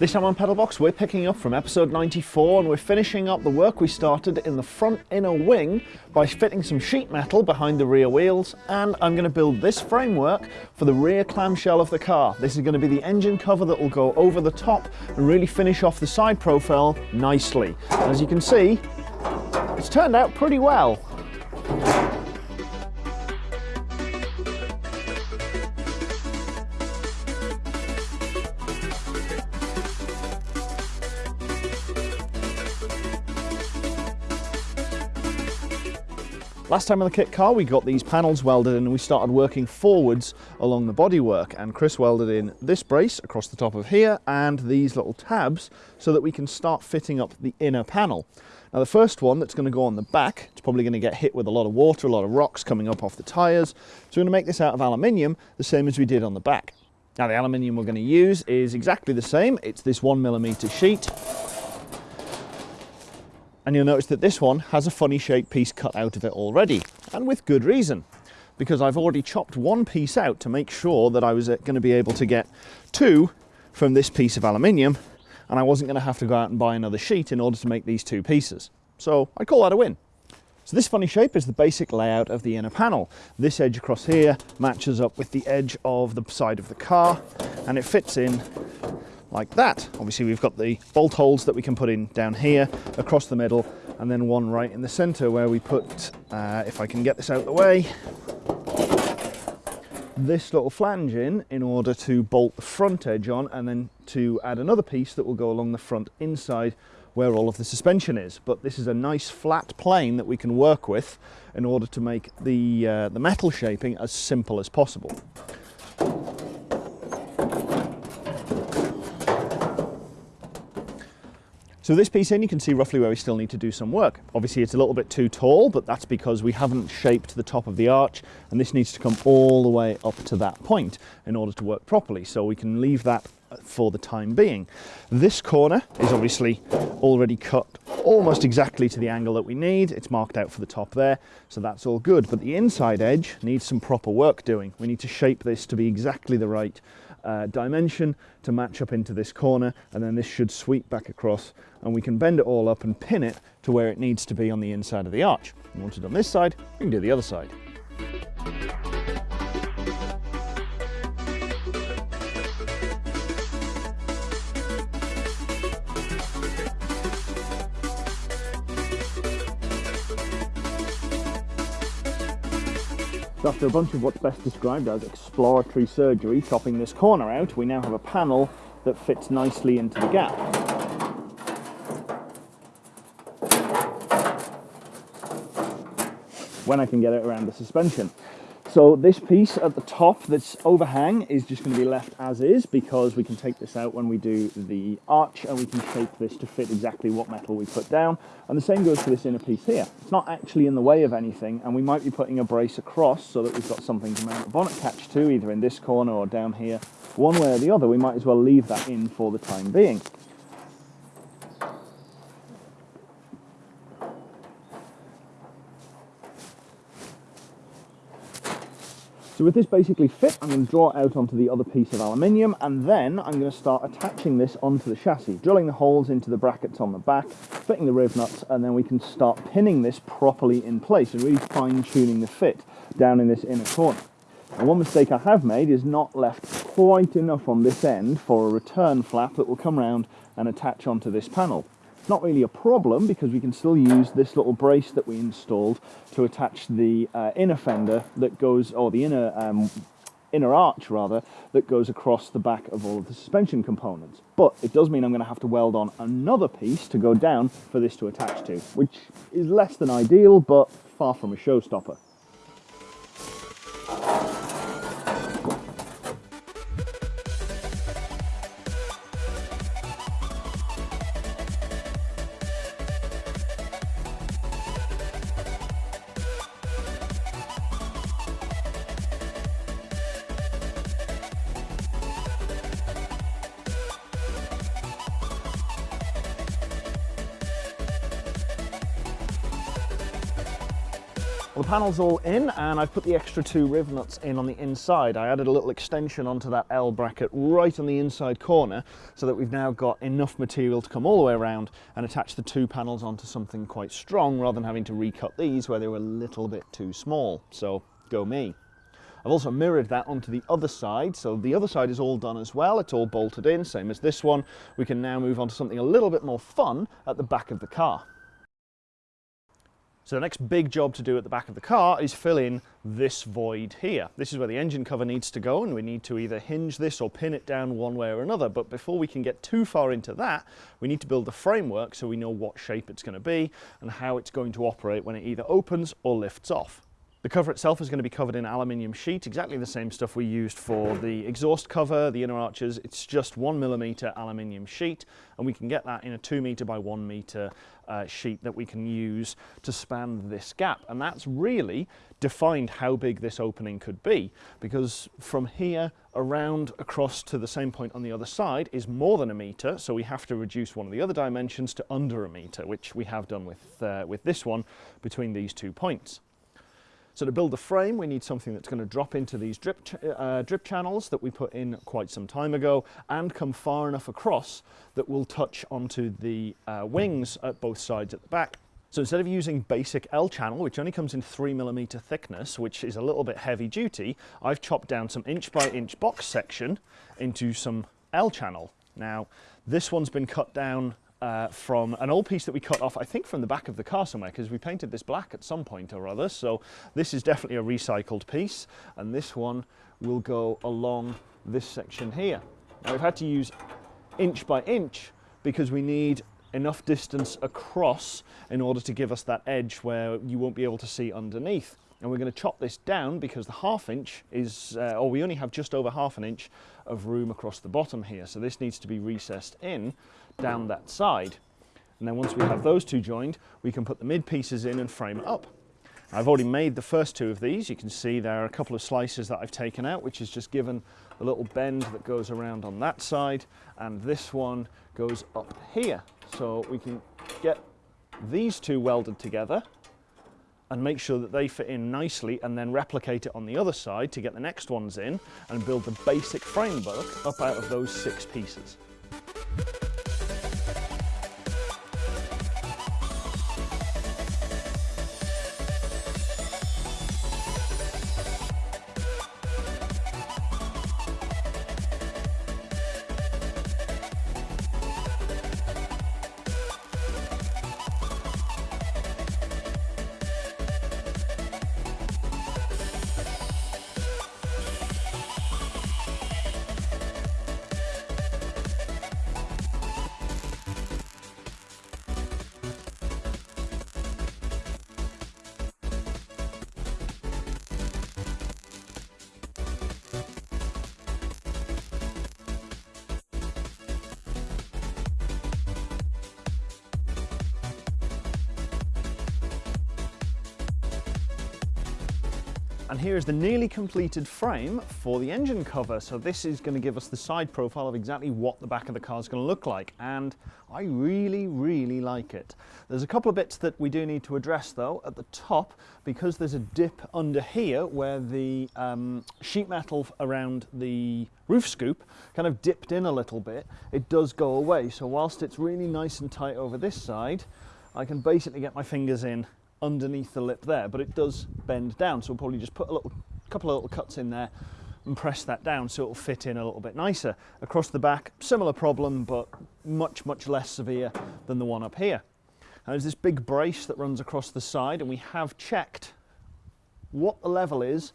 This time on Pedalbox, we're picking up from episode 94 and we're finishing up the work we started in the front inner wing by fitting some sheet metal behind the rear wheels and I'm going to build this framework for the rear clamshell of the car. This is going to be the engine cover that will go over the top and really finish off the side profile nicely. As you can see, it's turned out pretty well. Last time on the kit car we got these panels welded and we started working forwards along the bodywork and Chris welded in this brace across the top of here and these little tabs so that we can start fitting up the inner panel. Now the first one that's going to go on the back, it's probably going to get hit with a lot of water, a lot of rocks coming up off the tyres, so we're going to make this out of aluminium the same as we did on the back. Now the aluminium we're going to use is exactly the same, it's this one millimeter sheet and you'll notice that this one has a funny shaped piece cut out of it already, and with good reason, because I've already chopped one piece out to make sure that I was uh, going to be able to get two from this piece of aluminium, and I wasn't going to have to go out and buy another sheet in order to make these two pieces. So I call that a win. So this funny shape is the basic layout of the inner panel. This edge across here matches up with the edge of the side of the car, and it fits in like that. Obviously we've got the bolt holes that we can put in down here, across the middle, and then one right in the center where we put, uh, if I can get this out of the way, this little flange in in order to bolt the front edge on and then to add another piece that will go along the front inside where all of the suspension is. But this is a nice flat plane that we can work with in order to make the, uh, the metal shaping as simple as possible. So this piece in, you can see roughly where we still need to do some work. Obviously it's a little bit too tall, but that's because we haven't shaped the top of the arch, and this needs to come all the way up to that point in order to work properly. So we can leave that for the time being. This corner is obviously already cut almost exactly to the angle that we need. It's marked out for the top there, so that's all good. But the inside edge needs some proper work doing. We need to shape this to be exactly the right uh, dimension to match up into this corner and then this should sweep back across and we can bend it all up and pin it to where it needs to be on the inside of the arch. And once it's on this side, we can do the other side. So after a bunch of what's best described as exploratory surgery, chopping this corner out, we now have a panel that fits nicely into the gap. When I can get it around the suspension. So this piece at the top that's overhang is just going to be left as is because we can take this out when we do the arch and we can shape this to fit exactly what metal we put down. And the same goes for this inner piece here. It's not actually in the way of anything and we might be putting a brace across so that we've got something to mount the bonnet catch to either in this corner or down here. One way or the other, we might as well leave that in for the time being. So with this basically fit, I'm going to draw it out onto the other piece of aluminium and then I'm going to start attaching this onto the chassis, drilling the holes into the brackets on the back, fitting the riv nuts, and then we can start pinning this properly in place and really fine tuning the fit down in this inner corner. And one mistake I have made is not left quite enough on this end for a return flap that will come around and attach onto this panel. Not really a problem because we can still use this little brace that we installed to attach the uh, inner fender that goes, or the inner um, inner arch rather, that goes across the back of all of the suspension components. But it does mean I'm going to have to weld on another piece to go down for this to attach to, which is less than ideal, but far from a showstopper. Well, the panel's all in and I've put the extra two riv nuts in on the inside. I added a little extension onto that L bracket right on the inside corner so that we've now got enough material to come all the way around and attach the two panels onto something quite strong rather than having to recut these where they were a little bit too small. So go me. I've also mirrored that onto the other side, so the other side is all done as well. It's all bolted in, same as this one. We can now move on to something a little bit more fun at the back of the car. So the next big job to do at the back of the car is fill in this void here. This is where the engine cover needs to go and we need to either hinge this or pin it down one way or another. But before we can get too far into that, we need to build the framework so we know what shape it's going to be and how it's going to operate when it either opens or lifts off. The cover itself is going to be covered in aluminium sheet, exactly the same stuff we used for the exhaust cover, the inner arches. It's just one millimeter aluminium sheet, and we can get that in a two meter by one meter uh, sheet that we can use to span this gap. And that's really defined how big this opening could be, because from here around across to the same point on the other side is more than a meter, so we have to reduce one of the other dimensions to under a meter, which we have done with, uh, with this one between these two points. So to build the frame, we need something that's going to drop into these drip, ch uh, drip channels that we put in quite some time ago and come far enough across that will touch onto the uh, wings at both sides at the back. So instead of using basic L channel, which only comes in three millimeter thickness, which is a little bit heavy duty, I've chopped down some inch by inch box section into some L channel. Now, this one's been cut down uh, from an old piece that we cut off, I think from the back of the car somewhere, because we painted this black at some point or other. So this is definitely a recycled piece. And this one will go along this section here. Now we've had to use inch by inch because we need enough distance across in order to give us that edge where you won't be able to see underneath. And we're going to chop this down because the half inch is, uh, or we only have just over half an inch of room across the bottom here. So this needs to be recessed in down that side. And then once we have those two joined, we can put the mid pieces in and frame it up. I've already made the first two of these. You can see there are a couple of slices that I've taken out, which is just given a little bend that goes around on that side. And this one goes up here. So we can get these two welded together and make sure that they fit in nicely and then replicate it on the other side to get the next ones in and build the basic framework up out of those six pieces. And here is the nearly completed frame for the engine cover. So this is going to give us the side profile of exactly what the back of the car is going to look like. And I really, really like it. There's a couple of bits that we do need to address though. At the top, because there's a dip under here where the um, sheet metal around the roof scoop kind of dipped in a little bit, it does go away. So whilst it's really nice and tight over this side, I can basically get my fingers in underneath the lip there, but it does bend down. So we'll probably just put a little couple of little cuts in there and press that down so it'll fit in a little bit nicer. Across the back, similar problem, but much, much less severe than the one up here. Now there's this big brace that runs across the side and we have checked what the level is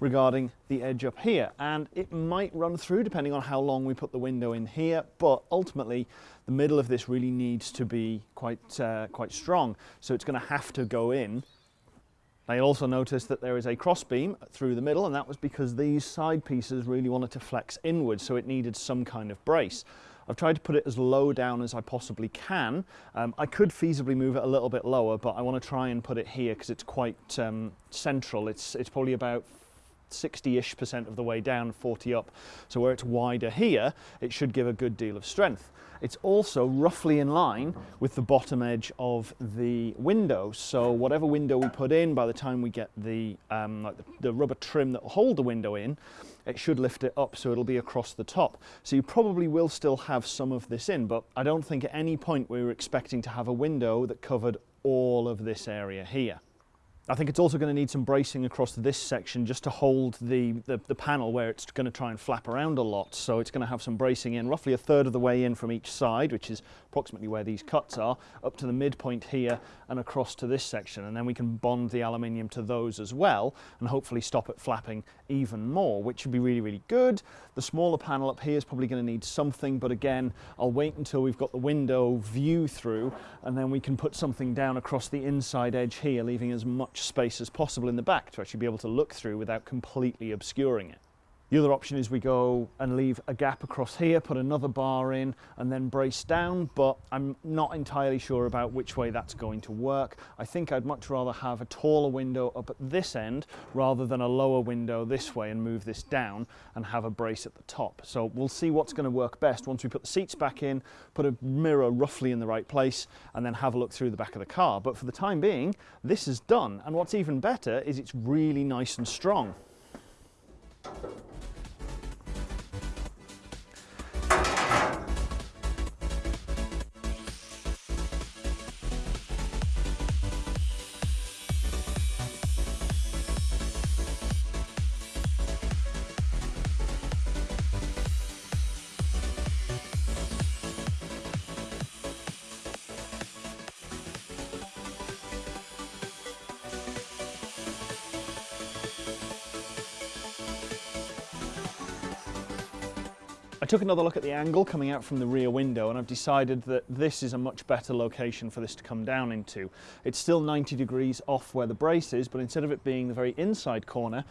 regarding the edge up here and it might run through depending on how long we put the window in here but ultimately the middle of this really needs to be quite uh, quite strong so it's going to have to go in I also notice that there is a crossbeam through the middle and that was because these side pieces really wanted to flex inwards so it needed some kind of brace. I've tried to put it as low down as I possibly can. Um, I could feasibly move it a little bit lower but I want to try and put it here because it's quite um, central. It's, it's probably about 60-ish percent of the way down, 40 up. So where it's wider here, it should give a good deal of strength. It's also roughly in line with the bottom edge of the window. So whatever window we put in, by the time we get the, um, like the, the rubber trim that will hold the window in, it should lift it up so it'll be across the top. So you probably will still have some of this in, but I don't think at any point we were expecting to have a window that covered all of this area here. I think it's also going to need some bracing across this section just to hold the, the, the, panel where it's going to try and flap around a lot. So it's going to have some bracing in, roughly a third of the way in from each side, which is approximately where these cuts are, up to the midpoint here and across to this section. And then we can bond the aluminium to those as well and hopefully stop it flapping even more, which would be really, really good. The smaller panel up here is probably going to need something, but again, I'll wait until we've got the window view through and then we can put something down across the inside edge here, leaving as much space as possible in the back to actually be able to look through without completely obscuring it. The other option is we go and leave a gap across here, put another bar in and then brace down, but I'm not entirely sure about which way that's going to work. I think I'd much rather have a taller window up at this end rather than a lower window this way and move this down and have a brace at the top. So we'll see what's going to work best once we put the seats back in, put a mirror roughly in the right place and then have a look through the back of the car. But for the time being, this is done. And what's even better is it's really nice and strong. Took another look at the angle coming out from the rear window and I've decided that this is a much better location for this to come down into. It's still 90 degrees off where the brace is, but instead of it being the very inside corner,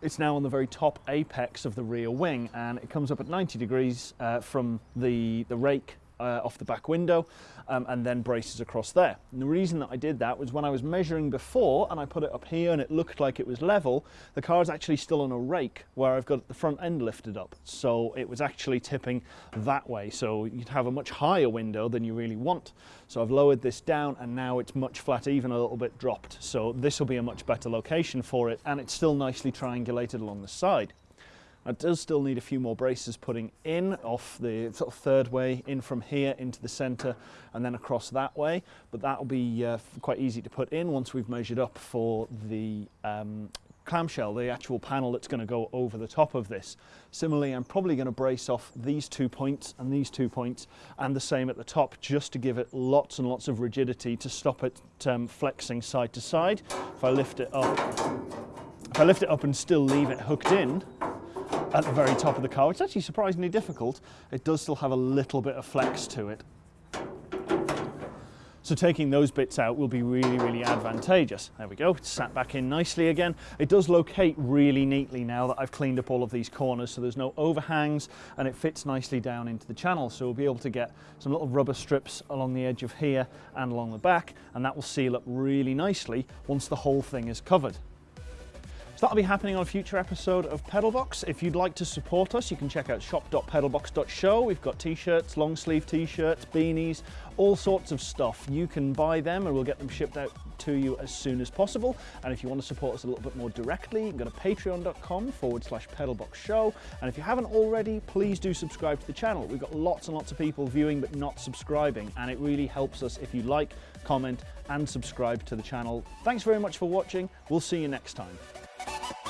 it's now on the very top apex of the rear wing and it comes up at 90 degrees uh, from the, the rake uh, off the back window um, and then braces across there. And the reason that I did that was when I was measuring before and I put it up here and it looked like it was level, the car is actually still on a rake where I've got the front end lifted up. So it was actually tipping that way. So you'd have a much higher window than you really want. So I've lowered this down and now it's much flat, even a little bit dropped. So this will be a much better location for it and it's still nicely triangulated along the side. It does still need a few more braces putting in off the sort of third way in from here into the center and then across that way but that will be uh, quite easy to put in once we've measured up for the um, clamshell, the actual panel that's going to go over the top of this. Similarly, I'm probably going to brace off these two points and these two points and the same at the top just to give it lots and lots of rigidity to stop it um, flexing side to side. If I lift it up, if I lift it up and still leave it hooked in, at the very top of the car. It's actually surprisingly difficult. It does still have a little bit of flex to it. So taking those bits out will be really, really advantageous. There we go, it's sat back in nicely again. It does locate really neatly now that I've cleaned up all of these corners so there's no overhangs and it fits nicely down into the channel. So we'll be able to get some little rubber strips along the edge of here and along the back and that will seal up really nicely once the whole thing is covered. That'll be happening on a future episode of Pedalbox. If you'd like to support us, you can check out shop.pedalbox.show. We've got t-shirts, long sleeve t-shirts, beanies, all sorts of stuff. You can buy them and we'll get them shipped out to you as soon as possible. And if you want to support us a little bit more directly, you can go to patreon.com forward slash pedalbox show. And if you haven't already, please do subscribe to the channel. We've got lots and lots of people viewing but not subscribing. And it really helps us if you like, comment and subscribe to the channel. Thanks very much for watching. We'll see you next time. We'll be right back.